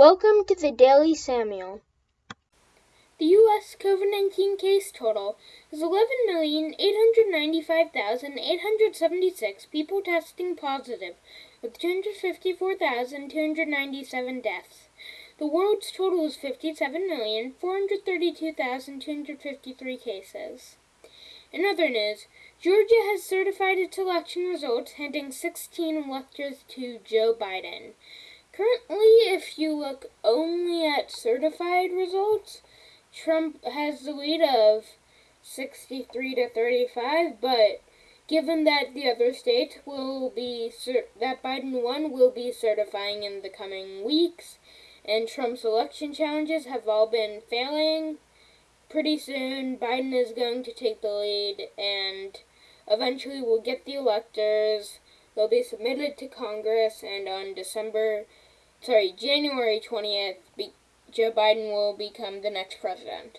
Welcome to the Daily Samuel. The U.S. COVID 19 case total is 11,895,876 people testing positive, with 254,297 deaths. The world's total is 57,432,253 cases. In other news, Georgia has certified its election results, handing 16 electors to Joe Biden. Currently, if you look only at certified results, Trump has the lead of 63 to 35, but given that the other states will be that Biden won will be certifying in the coming weeks and Trump's election challenges have all been failing, pretty soon Biden is going to take the lead and eventually we'll get the electors. They'll be submitted to Congress and on December sorry, January 20th, Joe Biden will become the next president.